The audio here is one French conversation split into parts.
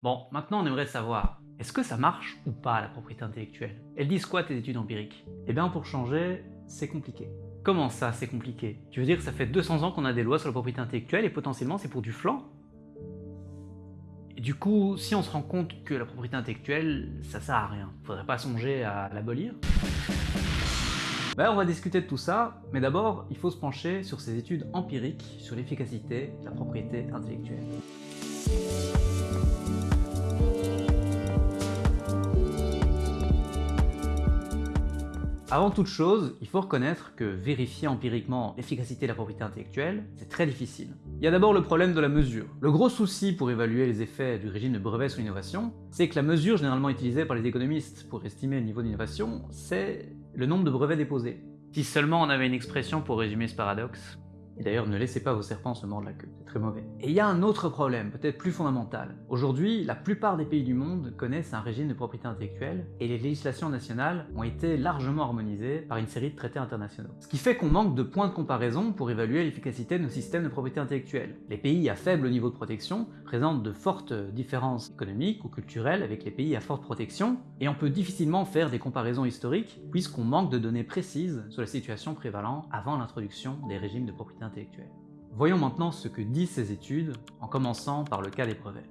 Bon, maintenant on aimerait savoir, est-ce que ça marche ou pas la propriété intellectuelle? Elles disent quoi tes études empiriques? Eh bien pour changer, c'est compliqué. Comment ça, c'est compliqué? Tu veux dire que ça fait 200 ans qu'on a des lois sur la propriété intellectuelle et potentiellement c'est pour du flanc? Et du coup, si on se rend compte que la propriété intellectuelle, ça sert à rien, faudrait pas songer à l'abolir? Ben, on va discuter de tout ça, mais d'abord, il faut se pencher sur ces études empiriques sur l'efficacité de la propriété intellectuelle. Avant toute chose, il faut reconnaître que vérifier empiriquement l'efficacité de la propriété intellectuelle, c'est très difficile. Il y a d'abord le problème de la mesure. Le gros souci pour évaluer les effets du régime de brevet sur l'innovation, c'est que la mesure généralement utilisée par les économistes pour estimer le niveau d'innovation, c'est le nombre de brevets déposés. Si seulement on avait une expression pour résumer ce paradoxe, et d'ailleurs, ne laissez pas vos serpents se mordre la queue, c'est très mauvais. Et il y a un autre problème, peut-être plus fondamental. Aujourd'hui, la plupart des pays du monde connaissent un régime de propriété intellectuelle, et les législations nationales ont été largement harmonisées par une série de traités internationaux. Ce qui fait qu'on manque de points de comparaison pour évaluer l'efficacité de nos systèmes de propriété intellectuelle. Les pays à faible niveau de protection présentent de fortes différences économiques ou culturelles avec les pays à forte protection, et on peut difficilement faire des comparaisons historiques puisqu'on manque de données précises sur la situation prévalant avant l'introduction des régimes de propriété Voyons maintenant ce que disent ces études, en commençant par le cas des brevets.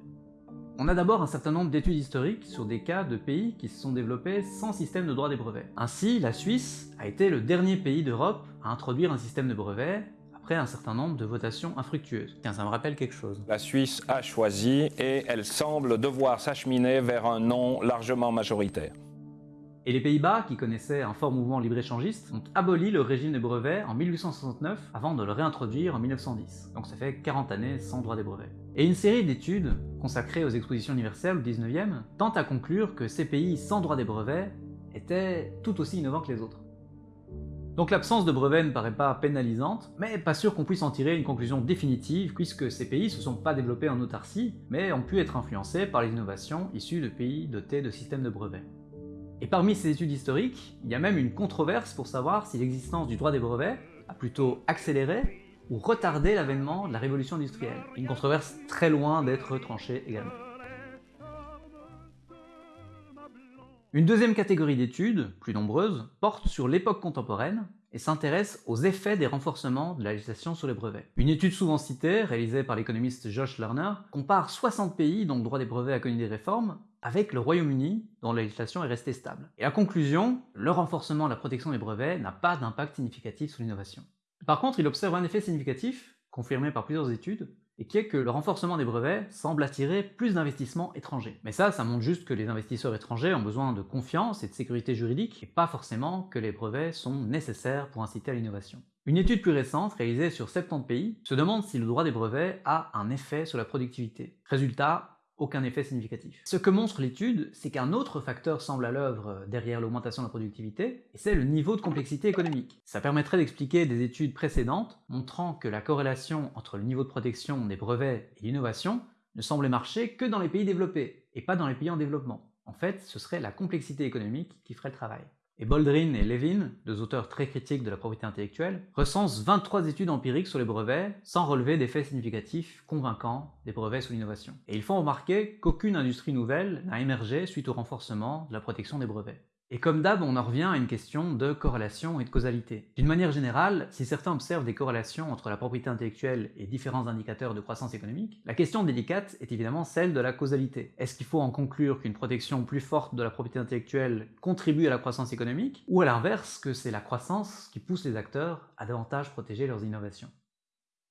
On a d'abord un certain nombre d'études historiques sur des cas de pays qui se sont développés sans système de droit des brevets. Ainsi, la Suisse a été le dernier pays d'Europe à introduire un système de brevets après un certain nombre de votations infructueuses. Tiens, ça me rappelle quelque chose. La Suisse a choisi et elle semble devoir s'acheminer vers un non largement majoritaire. Et les Pays-Bas, qui connaissaient un fort mouvement libre-échangiste, ont aboli le régime des brevets en 1869 avant de le réintroduire en 1910. Donc ça fait 40 années sans droit des brevets. Et une série d'études, consacrées aux expositions universelles au 19e, tente à conclure que ces pays sans droit des brevets étaient tout aussi innovants que les autres. Donc l'absence de brevets ne paraît pas pénalisante, mais pas sûr qu'on puisse en tirer une conclusion définitive puisque ces pays se sont pas développés en autarcie, mais ont pu être influencés par les innovations issues de pays dotés de systèmes de brevets. Et parmi ces études historiques, il y a même une controverse pour savoir si l'existence du droit des brevets a plutôt accéléré ou retardé l'avènement de la révolution industrielle. Une controverse très loin d'être tranchée également. Une deuxième catégorie d'études, plus nombreuses, porte sur l'époque contemporaine et s'intéresse aux effets des renforcements de la législation sur les brevets. Une étude souvent citée, réalisée par l'économiste Josh Lerner, compare 60 pays dont le droit des brevets a connu des réformes avec le Royaume-Uni, dont la législation est restée stable. Et la conclusion, le renforcement de la protection des brevets n'a pas d'impact significatif sur l'innovation. Par contre, il observe un effet significatif, confirmé par plusieurs études, et qui est que le renforcement des brevets semble attirer plus d'investissements étrangers. Mais ça, ça montre juste que les investisseurs étrangers ont besoin de confiance et de sécurité juridique, et pas forcément que les brevets sont nécessaires pour inciter à l'innovation. Une étude plus récente, réalisée sur 70 pays, se demande si le droit des brevets a un effet sur la productivité. Résultat, aucun effet significatif. Ce que montre l'étude, c'est qu'un autre facteur semble à l'œuvre derrière l'augmentation de la productivité, et c'est le niveau de complexité économique. Ça permettrait d'expliquer des études précédentes montrant que la corrélation entre le niveau de protection des brevets et l'innovation ne semblait marcher que dans les pays développés, et pas dans les pays en développement. En fait, ce serait la complexité économique qui ferait le travail. Et Boldrin et Levin, deux auteurs très critiques de la propriété intellectuelle, recensent 23 études empiriques sur les brevets sans relever d'effets significatifs convaincants des brevets sous l'innovation. Et ils font remarquer qu'aucune industrie nouvelle n'a émergé suite au renforcement de la protection des brevets. Et comme d'hab, on en revient à une question de corrélation et de causalité. D'une manière générale, si certains observent des corrélations entre la propriété intellectuelle et différents indicateurs de croissance économique, la question délicate est évidemment celle de la causalité. Est-ce qu'il faut en conclure qu'une protection plus forte de la propriété intellectuelle contribue à la croissance économique, ou à l'inverse, que c'est la croissance qui pousse les acteurs à davantage protéger leurs innovations?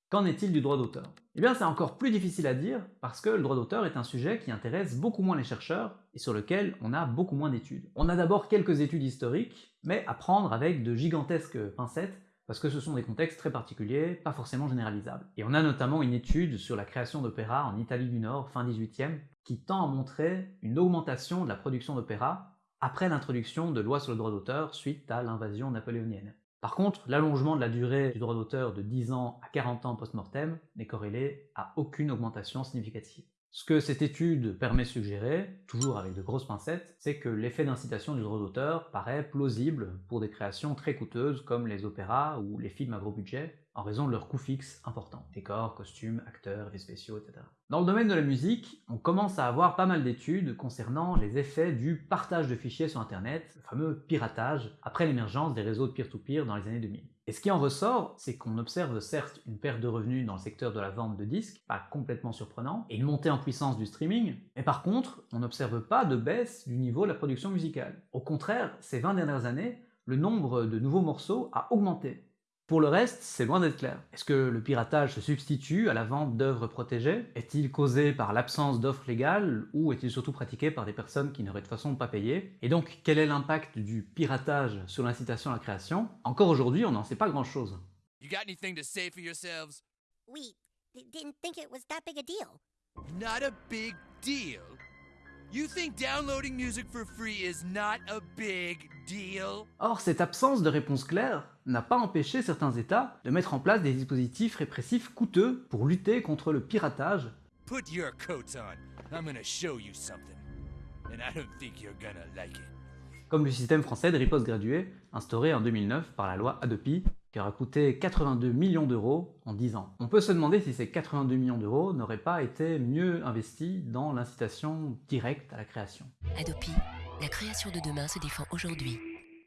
Qu'en est-il du droit d'auteur? Eh bien c'est encore plus difficile à dire parce que le droit d'auteur est un sujet qui intéresse beaucoup moins les chercheurs et sur lequel on a beaucoup moins d'études. On a d'abord quelques études historiques, mais à prendre avec de gigantesques pincettes parce que ce sont des contextes très particuliers, pas forcément généralisables. Et on a notamment une étude sur la création d'opéra en Italie du Nord, fin 18e, qui tend à montrer une augmentation de la production d'opéra après l'introduction de lois sur le droit d'auteur suite à l'invasion napoléonienne. Par contre, l'allongement de la durée du droit d'auteur de 10 ans à 40 ans post-mortem n'est corrélé à aucune augmentation significative. Ce que cette étude permet de suggérer, toujours avec de grosses pincettes, c'est que l'effet d'incitation du droit d'auteur paraît plausible pour des créations très coûteuses comme les opéras ou les films à gros budget, en raison de leurs coûts fixes importants. Décors, costumes, acteurs, effets spéciaux, etc. Dans le domaine de la musique, on commence à avoir pas mal d'études concernant les effets du partage de fichiers sur internet, le fameux piratage, après l'émergence des réseaux de peer-to-peer -peer dans les années 2000. Et ce qui en ressort, c'est qu'on observe certes une perte de revenus dans le secteur de la vente de disques, pas complètement surprenant, et une montée en puissance du streaming, mais par contre, on n'observe pas de baisse du niveau de la production musicale. Au contraire, ces 20 dernières années, le nombre de nouveaux morceaux a augmenté. Pour le reste, c'est loin d'être clair. Est-ce que le piratage se substitue à la vente d'œuvres protégées? Est-il causé par l'absence d'offres légales ou est-il surtout pratiqué par des personnes qui n'auraient de façon pas payé Et donc, quel est l'impact du piratage sur l'incitation à la création? Encore aujourd'hui, on n'en sait pas grand-chose. You got anything to say for yourselves? We didn't think it was that big a deal. Not a big deal? You think downloading music for free is not a big deal? Or, cette absence de réponse claire n'a pas empêché certains États de mettre en place des dispositifs répressifs coûteux pour lutter contre le piratage. Put your coats on. I'm gonna show you something. And I don't think you're gonna like it. Comme le système français de riposte graduée, instauré en 2009 par la loi Adopi, qui aura coûté 82 millions d'euros en 10 ans. On peut se demander si ces 82 millions d'euros n'auraient pas été mieux investis dans l'incitation directe à la création. Adopi, la création de demain se défend aujourd'hui.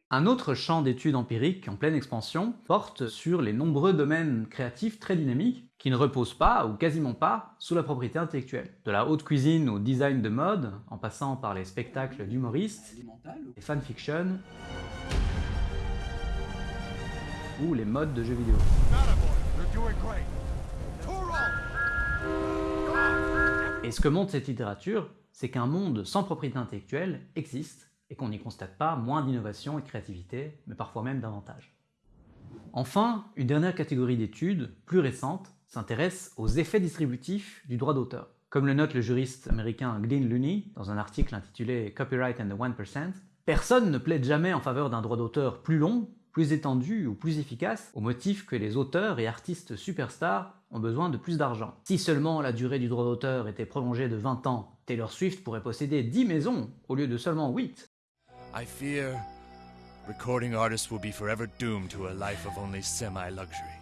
Un autre champ d'études empiriques en pleine expansion porte sur les nombreux domaines créatifs très dynamiques qui ne reposent pas, ou quasiment pas, sous la propriété intellectuelle. De la haute cuisine au design de mode, en passant par les spectacles d'humoristes, les fanfictions, les modes de jeux vidéo. Et ce que montre cette littérature, c'est qu'un monde sans propriété intellectuelle existe et qu'on n'y constate pas moins d'innovation et de créativité, mais parfois même davantage. Enfin, une dernière catégorie d'études, plus récente, s'intéresse aux effets distributifs du droit d'auteur. Comme le note le juriste américain Glyn Looney dans un article intitulé Copyright and the 1%, personne ne plaide jamais en faveur d'un droit d'auteur plus long, plus étendu ou plus efficace au motif que les auteurs et artistes superstars ont besoin de plus d'argent. Si seulement la durée du droit d'auteur était prolongée de 20 ans, Taylor Swift pourrait posséder 10 maisons au lieu de seulement 8. I fear recording artists will be forever doomed to a life of only semi-luxury.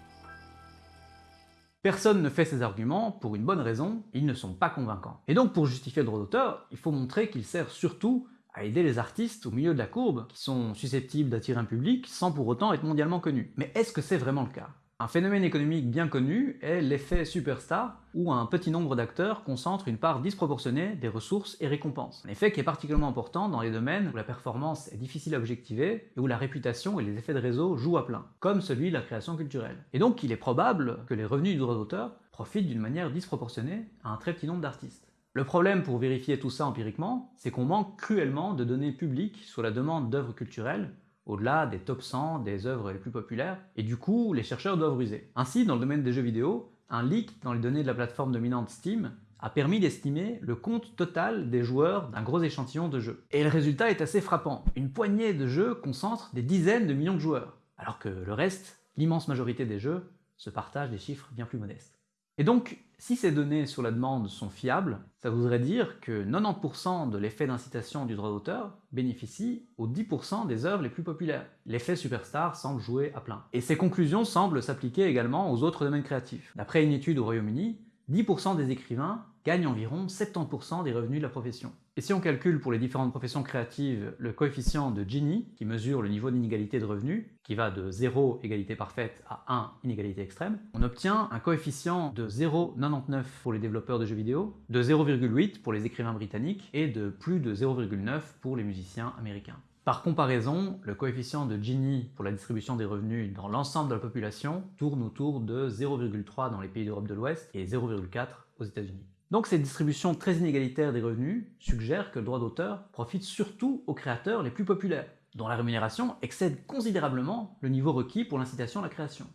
Personne ne fait ces arguments pour une bonne raison, ils ne sont pas convaincants. Et donc pour justifier le droit d'auteur, il faut montrer qu'il sert surtout à aider les artistes au milieu de la courbe, qui sont susceptibles d'attirer un public sans pour autant être mondialement connus. Mais est-ce que c'est vraiment le cas? Un phénomène économique bien connu est l'effet superstar, où un petit nombre d'acteurs concentre une part disproportionnée des ressources et récompenses. Un effet qui est particulièrement important dans les domaines où la performance est difficile à objectiver et où la réputation et les effets de réseau jouent à plein, comme celui de la création culturelle. Et donc il est probable que les revenus du droit d'auteur profitent d'une manière disproportionnée à un très petit nombre d'artistes. Le problème pour vérifier tout ça empiriquement, c'est qu'on manque cruellement de données publiques sur la demande d'œuvres culturelles au-delà des top 100 des œuvres les plus populaires, et du coup, les chercheurs doivent ruser. Ainsi, dans le domaine des jeux vidéo, un leak dans les données de la plateforme dominante Steam a permis d'estimer le compte total des joueurs d'un gros échantillon de jeux. Et le résultat est assez frappant. Une poignée de jeux concentre des dizaines de millions de joueurs, alors que le reste, l'immense majorité des jeux, se partagent des chiffres bien plus modestes. Et donc, si ces données sur la demande sont fiables, ça voudrait dire que 90% de l'effet d'incitation du droit d'auteur bénéficie aux 10% des œuvres les plus populaires. L'effet superstar semble jouer à plein. Et ces conclusions semblent s'appliquer également aux autres domaines créatifs. D'après une étude au Royaume-Uni, 10% des écrivains gagnent environ 70% des revenus de la profession. Et si on calcule pour les différentes professions créatives le coefficient de Gini, qui mesure le niveau d'inégalité de revenus, qui va de 0 égalité parfaite à 1 inégalité extrême, on obtient un coefficient de 0,99 pour les développeurs de jeux vidéo, de 0,8 pour les écrivains britanniques et de plus de 0,9 pour les musiciens américains. Par comparaison, le coefficient de Gini pour la distribution des revenus dans l'ensemble de la population tourne autour de 0,3 dans les pays d'Europe de l'Ouest et 0,4 aux États-Unis. Donc cette distribution très inégalitaire des revenus suggère que le droit d'auteur profite surtout aux créateurs les plus populaires, dont la rémunération excède considérablement le niveau requis pour l'incitation à la création.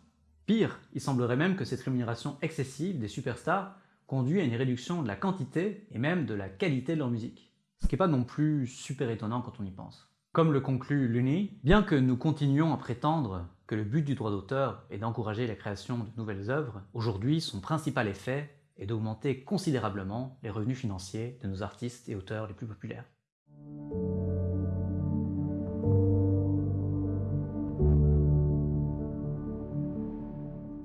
Pire, il semblerait même que cette rémunération excessive des superstars conduit à une réduction de la quantité et même de la qualité de leur musique. Ce qui n'est pas non plus super étonnant quand on y pense. Comme le conclut Luni, bien que nous continuions à prétendre que le but du droit d'auteur est d'encourager la création de nouvelles œuvres, aujourd'hui son principal effet et d'augmenter considérablement les revenus financiers de nos artistes et auteurs les plus populaires.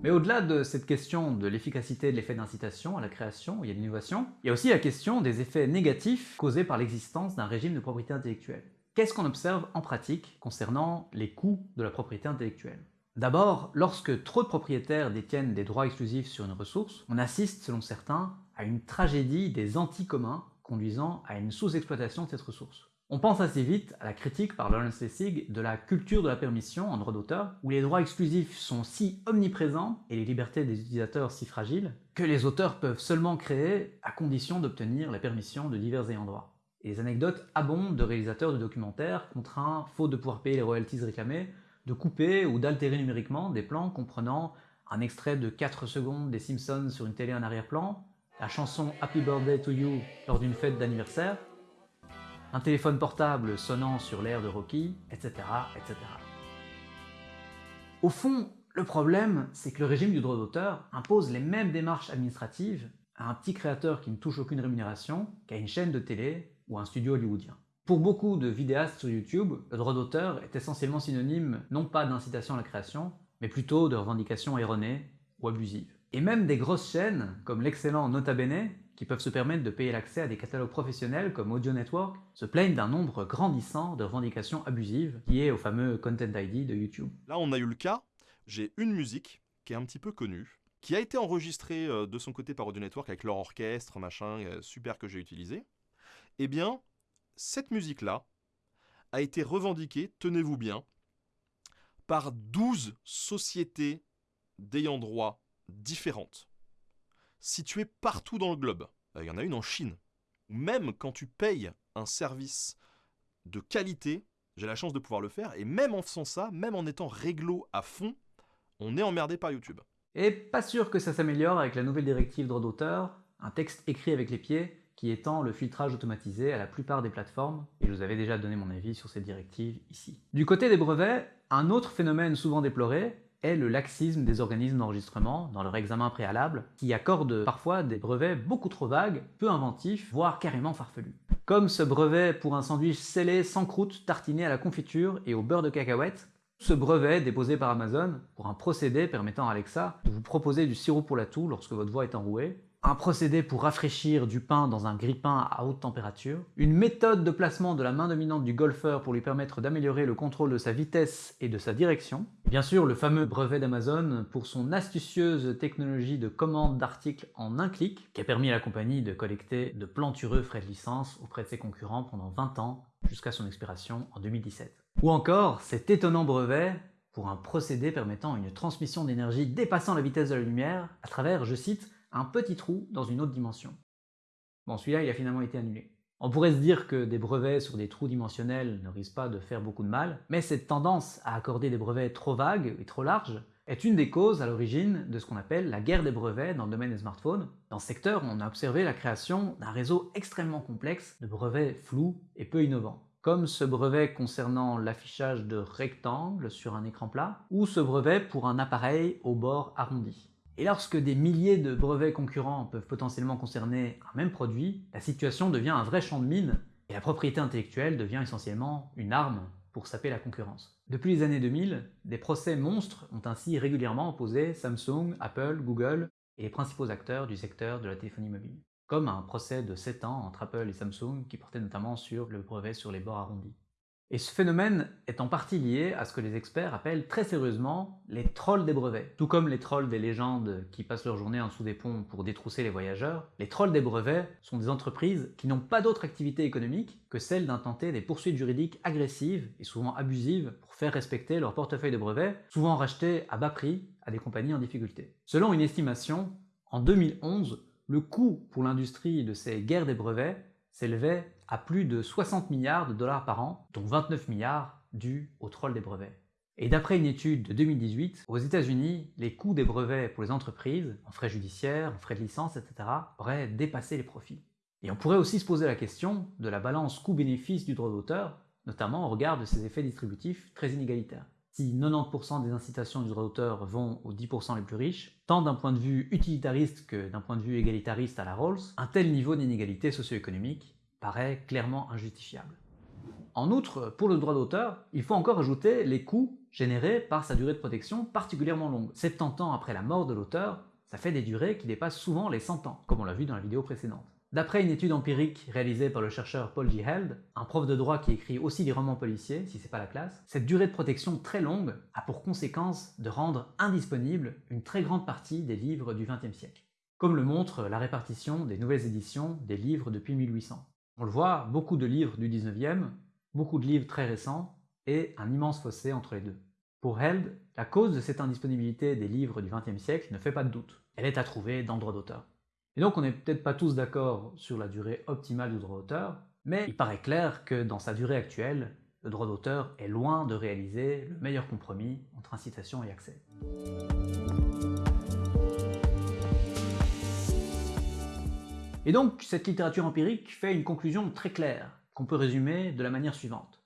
Mais au-delà de cette question de l'efficacité de l'effet d'incitation à la création et à l'innovation, il y a aussi la question des effets négatifs causés par l'existence d'un régime de propriété intellectuelle. Qu'est-ce qu'on observe en pratique concernant les coûts de la propriété intellectuelle? D'abord, lorsque trop de propriétaires détiennent des droits exclusifs sur une ressource, on assiste, selon certains, à une tragédie des anti-communs conduisant à une sous-exploitation de cette ressource. On pense assez vite à la critique par Lawrence Lessig de la culture de la permission en droit d'auteur, où les droits exclusifs sont si omniprésents et les libertés des utilisateurs si fragiles, que les auteurs peuvent seulement créer à condition d'obtenir la permission de divers ayants droit. Les anecdotes abondent de réalisateurs de documentaires contraints, faute de pouvoir payer les royalties réclamées, de couper ou d'altérer numériquement des plans comprenant un extrait de 4 secondes des Simpsons sur une télé en arrière-plan, la chanson Happy Birthday to You lors d'une fête d'anniversaire, un téléphone portable sonnant sur l'air de Rocky, etc., etc. Au fond, le problème, c'est que le régime du droit d'auteur impose les mêmes démarches administratives à un petit créateur qui ne touche aucune rémunération qu'à une chaîne de télé ou un studio hollywoodien. Pour beaucoup de vidéastes sur YouTube, le droit d'auteur est essentiellement synonyme non pas d'incitation à la création, mais plutôt de revendications erronées ou abusives. Et même des grosses chaînes, comme l'excellent Nota Bene, qui peuvent se permettre de payer l'accès à des catalogues professionnels comme Audio Network, se plaignent d'un nombre grandissant de revendications abusives liées au fameux Content ID de YouTube. Là, on a eu le cas, j'ai une musique qui est un petit peu connue, qui a été enregistrée euh, de son côté par Audio Network avec leur orchestre, machin, euh, super que j'ai utilisé. Eh bien, cette musique-là a été revendiquée, tenez-vous bien, par 12 sociétés d'ayant droit différentes situées partout dans le globe. Euh, il y en a une en Chine. Même quand tu payes un service de qualité, j'ai la chance de pouvoir le faire, et même en faisant ça, même en étant réglo à fond, on est emmerdé par YouTube. Et pas sûr que ça s'améliore avec la nouvelle directive droit d'auteur, un texte écrit avec les pieds qui étend le filtrage automatisé à la plupart des plateformes, et je vous avais déjà donné mon avis sur cette directive ici. Du côté des brevets, un autre phénomène souvent déploré, est le laxisme des organismes d'enregistrement dans leur examen préalable, qui accordent parfois des brevets beaucoup trop vagues, peu inventifs, voire carrément farfelus. Comme ce brevet pour un sandwich scellé sans croûte tartiné à la confiture et au beurre de cacahuète, ce brevet déposé par Amazon pour un procédé permettant à Alexa de vous proposer du sirop pour la toux lorsque votre voix est enrouée, un procédé pour rafraîchir du pain dans un grille-pain à haute température, une méthode de placement de la main dominante du golfeur pour lui permettre d'améliorer le contrôle de sa vitesse et de sa direction, bien sûr le fameux brevet d'Amazon pour son astucieuse technologie de commande d'articles en un clic, qui a permis à la compagnie de collecter de plantureux frais de licence auprès de ses concurrents pendant 20 ans, jusqu'à son expiration en 2017. Ou encore cet étonnant brevet pour un procédé permettant une transmission d'énergie dépassant la vitesse de la lumière à travers, je cite, un petit trou dans une autre dimension. Bon, celui-là, il a finalement été annulé. On pourrait se dire que des brevets sur des trous dimensionnels ne risquent pas de faire beaucoup de mal, mais cette tendance à accorder des brevets trop vagues et trop larges est une des causes à l'origine de ce qu'on appelle la guerre des brevets dans le domaine des smartphones. Dans ce secteur, on a observé la création d'un réseau extrêmement complexe de brevets flous et peu innovants, comme ce brevet concernant l'affichage de rectangles sur un écran plat, ou ce brevet pour un appareil au bord arrondi. Et lorsque des milliers de brevets concurrents peuvent potentiellement concerner un même produit, la situation devient un vrai champ de mine, et la propriété intellectuelle devient essentiellement une arme pour saper la concurrence. Depuis les années 2000, des procès monstres ont ainsi régulièrement opposé Samsung, Apple, Google et les principaux acteurs du secteur de la téléphonie mobile. Comme un procès de 7 ans entre Apple et Samsung qui portait notamment sur le brevet sur les bords arrondis. Et ce phénomène est en partie lié à ce que les experts appellent très sérieusement les trolls des brevets. Tout comme les trolls des légendes qui passent leur journée en dessous des ponts pour détrousser les voyageurs, les trolls des brevets sont des entreprises qui n'ont pas d'autre activité économique que celle d'intenter des poursuites juridiques agressives et souvent abusives pour faire respecter leur portefeuille de brevets, souvent rachetés à bas prix à des compagnies en difficulté. Selon une estimation, en 2011, le coût pour l'industrie de ces guerres des brevets s'élevait à plus de 60 milliards de dollars par an, dont 29 milliards dus au troll des brevets. Et d'après une étude de 2018, aux États-Unis, les coûts des brevets pour les entreprises, en frais judiciaires, en frais de licence, etc., auraient dépassé les profits. Et on pourrait aussi se poser la question de la balance coût-bénéfice du droit d'auteur, notamment au regard de ses effets distributifs très inégalitaires. Si 90% des incitations du droit d'auteur vont aux 10% les plus riches, tant d'un point de vue utilitariste que d'un point de vue égalitariste à la Rawls, un tel niveau d'inégalité socio-économique paraît clairement injustifiable. En outre, pour le droit d'auteur, il faut encore ajouter les coûts générés par sa durée de protection particulièrement longue. 70 ans après la mort de l'auteur, ça fait des durées qui dépassent souvent les 100 ans, comme on l'a vu dans la vidéo précédente. D'après une étude empirique réalisée par le chercheur Paul G. Held, un prof de droit qui écrit aussi des romans policiers, si c'est pas la classe, cette durée de protection très longue a pour conséquence de rendre indisponible une très grande partie des livres du XXe siècle, comme le montre la répartition des nouvelles éditions des livres depuis 1800. On le voit, beaucoup de livres du 19e, beaucoup de livres très récents, et un immense fossé entre les deux. Pour Held, la cause de cette indisponibilité des livres du XXe siècle ne fait pas de doute. Elle est à trouver dans le droit d'auteur. Et donc on n'est peut-être pas tous d'accord sur la durée optimale du droit d'auteur, mais il paraît clair que dans sa durée actuelle, le droit d'auteur est loin de réaliser le meilleur compromis entre incitation et accès. Et donc cette littérature empirique fait une conclusion très claire, qu'on peut résumer de la manière suivante.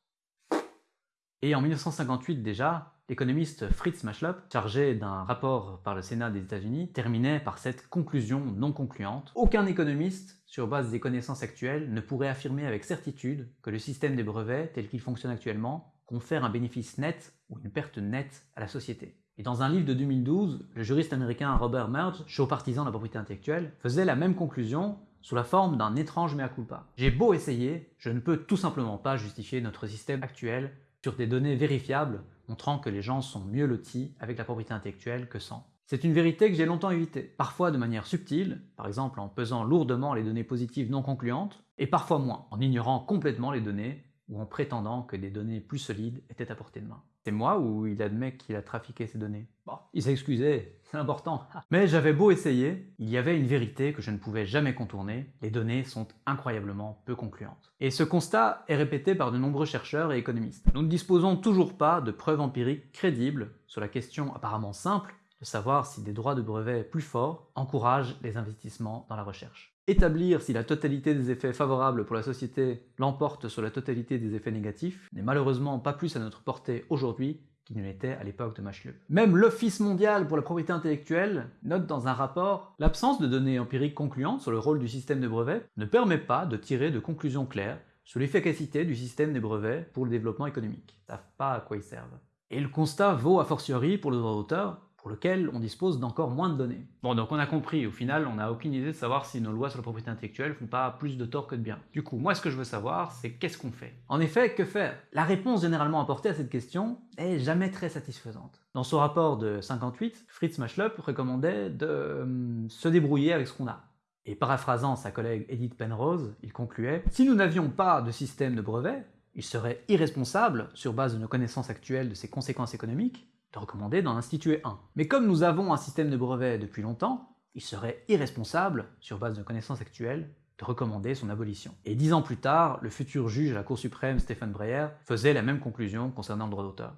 Et en 1958 déjà, L'économiste Fritz Machlop, chargé d'un rapport par le Sénat des États-Unis, terminait par cette conclusion non concluante. Aucun économiste, sur base des connaissances actuelles, ne pourrait affirmer avec certitude que le système des brevets, tel qu'il fonctionne actuellement, confère un bénéfice net ou une perte nette à la société. Et dans un livre de 2012, le juriste américain Robert Merge, chaud partisan de la propriété intellectuelle, faisait la même conclusion sous la forme d'un étrange mea culpa. J'ai beau essayer, je ne peux tout simplement pas justifier notre système actuel sur des données vérifiables montrant que les gens sont mieux lotis avec la propriété intellectuelle que sans. C'est une vérité que j'ai longtemps évitée, parfois de manière subtile, par exemple en pesant lourdement les données positives non concluantes, et parfois moins, en ignorant complètement les données ou en prétendant que des données plus solides étaient à portée de main. C'est moi ou il admet qu'il a trafiqué ces données? Bon, il s'est excusé, c'est important. Mais j'avais beau essayer, il y avait une vérité que je ne pouvais jamais contourner, les données sont incroyablement peu concluantes. Et ce constat est répété par de nombreux chercheurs et économistes. Nous ne disposons toujours pas de preuves empiriques crédibles sur la question apparemment simple de savoir si des droits de brevet plus forts encouragent les investissements dans la recherche. Établir si la totalité des effets favorables pour la société l'emporte sur la totalité des effets négatifs n'est malheureusement pas plus à notre portée aujourd'hui qu'il ne l'était à l'époque de Machlup. Même l'Office mondial pour la propriété intellectuelle note dans un rapport l'absence de données empiriques concluantes sur le rôle du système de brevets ne permet pas de tirer de conclusions claires sur l'efficacité du système des brevets pour le développement économique. Ils savent pas à quoi ils servent. Et le constat vaut a fortiori pour le droit d'auteur, pour lequel on dispose d'encore moins de données. Bon, donc on a compris, au final, on n'a aucune idée de savoir si nos lois sur la propriété intellectuelle font pas plus de tort que de bien. Du coup, moi ce que je veux savoir, c'est qu'est-ce qu'on fait? En effet, que faire? La réponse généralement apportée à cette question est jamais très satisfaisante. Dans son rapport de 58, Fritz Machlop recommandait de euh, se débrouiller avec ce qu'on a. Et paraphrasant sa collègue Edith Penrose, il concluait Si nous n'avions pas de système de brevet, il serait irresponsable, sur base de nos connaissances actuelles de ses conséquences économiques, de recommander d'en instituer un. Mais comme nous avons un système de brevets depuis longtemps, il serait irresponsable, sur base de connaissances actuelles, de recommander son abolition. Et dix ans plus tard, le futur juge à la Cour suprême, Stéphane Breyer, faisait la même conclusion concernant le droit d'auteur.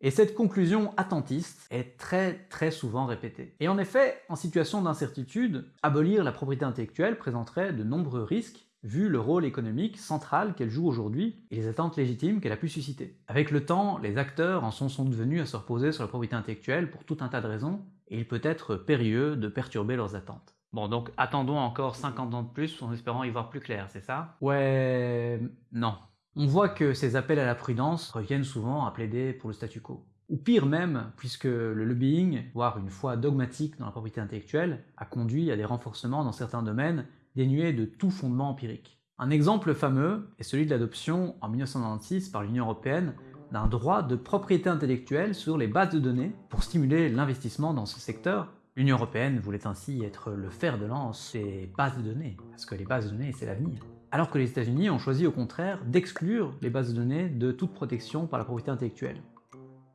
Et cette conclusion attentiste est très très souvent répétée. Et en effet, en situation d'incertitude, abolir la propriété intellectuelle présenterait de nombreux risques vu le rôle économique central qu'elle joue aujourd'hui et les attentes légitimes qu'elle a pu susciter. Avec le temps, les acteurs en sont, devenus à se reposer sur la propriété intellectuelle pour tout un tas de raisons, et il peut être périlleux de perturber leurs attentes. Bon, donc attendons encore 50 ans de plus en espérant y voir plus clair, c'est ça? Ouais... non. On voit que ces appels à la prudence reviennent souvent à plaider pour le statu quo. Ou pire même, puisque le lobbying, voire une foi dogmatique dans la propriété intellectuelle, a conduit à des renforcements dans certains domaines dénué de tout fondement empirique. Un exemple fameux est celui de l'adoption en 1996 par l'Union Européenne d'un droit de propriété intellectuelle sur les bases de données pour stimuler l'investissement dans ce secteur. L'Union Européenne voulait ainsi être le fer de lance des bases de données, parce que les bases de données c'est l'avenir. Alors que les États-Unis ont choisi au contraire d'exclure les bases de données de toute protection par la propriété intellectuelle.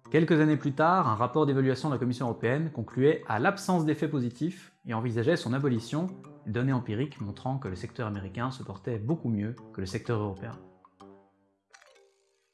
Quelques années plus tard, un rapport d'évaluation de la Commission européenne concluait à l'absence d'effets positifs et envisageait son abolition données empiriques montrant que le secteur américain se portait beaucoup mieux que le secteur européen.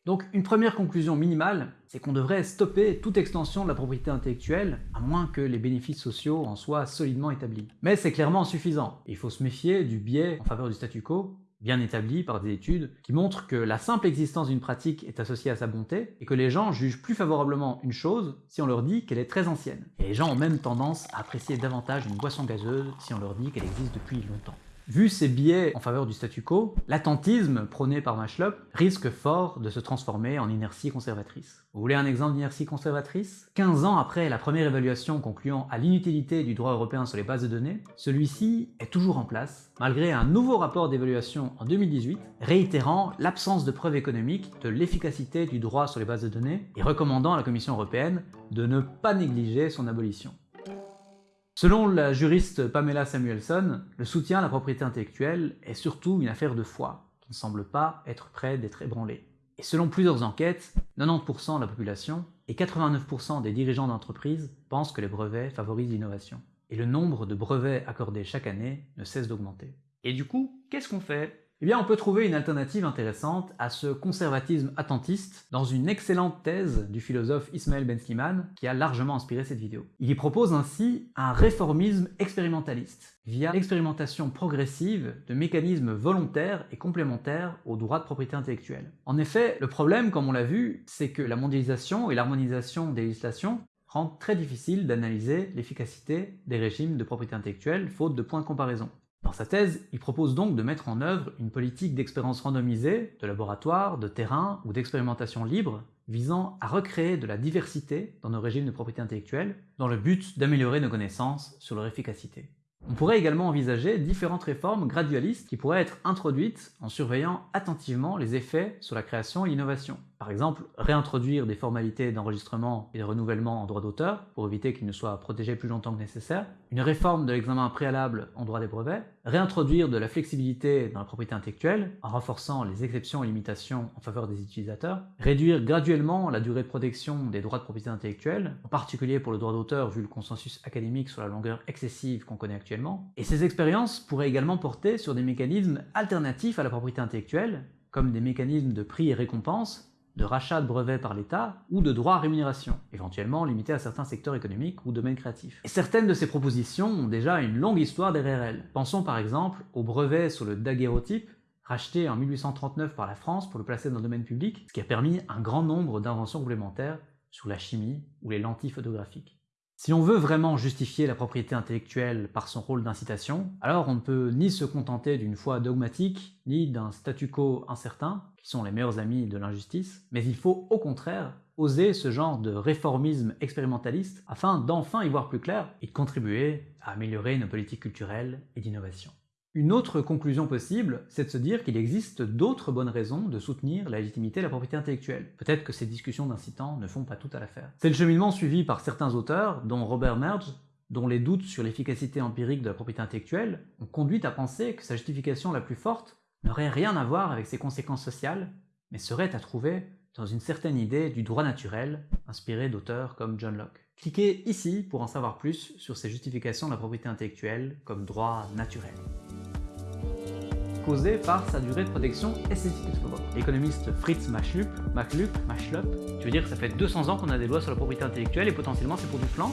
Donc une première conclusion minimale, c'est qu'on devrait stopper toute extension de la propriété intellectuelle, à moins que les bénéfices sociaux en soient solidement établis. Mais c'est clairement insuffisant, il faut se méfier du biais en faveur du statu quo, bien établi par des études, qui montrent que la simple existence d'une pratique est associée à sa bonté, et que les gens jugent plus favorablement une chose si on leur dit qu'elle est très ancienne. Et les gens ont même tendance à apprécier davantage une boisson gazeuse si on leur dit qu'elle existe depuis longtemps. Vu ces biais en faveur du statu quo, l'attentisme prôné par Mashlop risque fort de se transformer en inertie conservatrice. Vous voulez un exemple d'inertie conservatrice? 15 ans après la première évaluation concluant à l'inutilité du droit européen sur les bases de données, celui-ci est toujours en place, malgré un nouveau rapport d'évaluation en 2018, réitérant l'absence de preuves économiques de l'efficacité du droit sur les bases de données et recommandant à la Commission européenne de ne pas négliger son abolition. Selon la juriste Pamela Samuelson, le soutien à la propriété intellectuelle est surtout une affaire de foi, qui ne semble pas être près d'être ébranlée. Et selon plusieurs enquêtes, 90% de la population et 89% des dirigeants d'entreprises pensent que les brevets favorisent l'innovation. Et le nombre de brevets accordés chaque année ne cesse d'augmenter. Et du coup, qu'est-ce qu'on fait? Eh on peut trouver une alternative intéressante à ce conservatisme attentiste dans une excellente thèse du philosophe Ismaël Ben Slimane qui a largement inspiré cette vidéo. Il y propose ainsi un réformisme expérimentaliste via l'expérimentation progressive de mécanismes volontaires et complémentaires aux droits de propriété intellectuelle. En effet, le problème, comme on l'a vu, c'est que la mondialisation et l'harmonisation des législations rendent très difficile d'analyser l'efficacité des régimes de propriété intellectuelle faute de points de comparaison. Dans sa thèse, il propose donc de mettre en œuvre une politique d'expérience randomisée, de laboratoire, de terrain ou d'expérimentation libre, visant à recréer de la diversité dans nos régimes de propriété intellectuelle, dans le but d'améliorer nos connaissances sur leur efficacité. On pourrait également envisager différentes réformes gradualistes qui pourraient être introduites en surveillant attentivement les effets sur la création et l'innovation. Par exemple, réintroduire des formalités d'enregistrement et de renouvellement en droit d'auteur, pour éviter qu'ils ne soient protégés plus longtemps que nécessaire, une réforme de l'examen préalable en droit des brevets, réintroduire de la flexibilité dans la propriété intellectuelle, en renforçant les exceptions et limitations en faveur des utilisateurs, réduire graduellement la durée de protection des droits de propriété intellectuelle, en particulier pour le droit d'auteur vu le consensus académique sur la longueur excessive qu'on connaît actuellement, et ces expériences pourraient également porter sur des mécanismes alternatifs à la propriété intellectuelle, comme des mécanismes de prix et récompenses, de rachat de brevets par l'État ou de droits à rémunération, éventuellement limités à certains secteurs économiques ou domaines créatifs. Et certaines de ces propositions ont déjà une longue histoire derrière elles. Pensons par exemple au brevet sur le daguerreotype, racheté en 1839 par la France pour le placer dans le domaine public, ce qui a permis un grand nombre d'inventions complémentaires sur la chimie ou les lentilles photographiques. Si on veut vraiment justifier la propriété intellectuelle par son rôle d'incitation, alors on ne peut ni se contenter d'une foi dogmatique, ni d'un statu quo incertain, qui sont les meilleurs amis de l'injustice, mais il faut au contraire oser ce genre de réformisme expérimentaliste afin d'enfin y voir plus clair et de contribuer à améliorer nos politiques culturelles et d'innovation. Une autre conclusion possible, c'est de se dire qu'il existe d'autres bonnes raisons de soutenir la légitimité de la propriété intellectuelle. Peut-être que ces discussions d'incitants ne font pas tout à l'affaire. C'est le cheminement suivi par certains auteurs, dont Robert Merge, dont les doutes sur l'efficacité empirique de la propriété intellectuelle ont conduit à penser que sa justification la plus forte n'aurait rien à voir avec ses conséquences sociales, mais serait à trouver dans une certaine idée du droit naturel, inspirée d'auteurs comme John Locke. Cliquez ici pour en savoir plus sur ces justifications de la propriété intellectuelle comme droit naturel. Causé par sa durée de protection esthétique L'économiste Fritz Machlup, Machlup, Machlup, tu veux dire que ça fait 200 ans qu'on a des lois sur la propriété intellectuelle et potentiellement c'est pour du flanc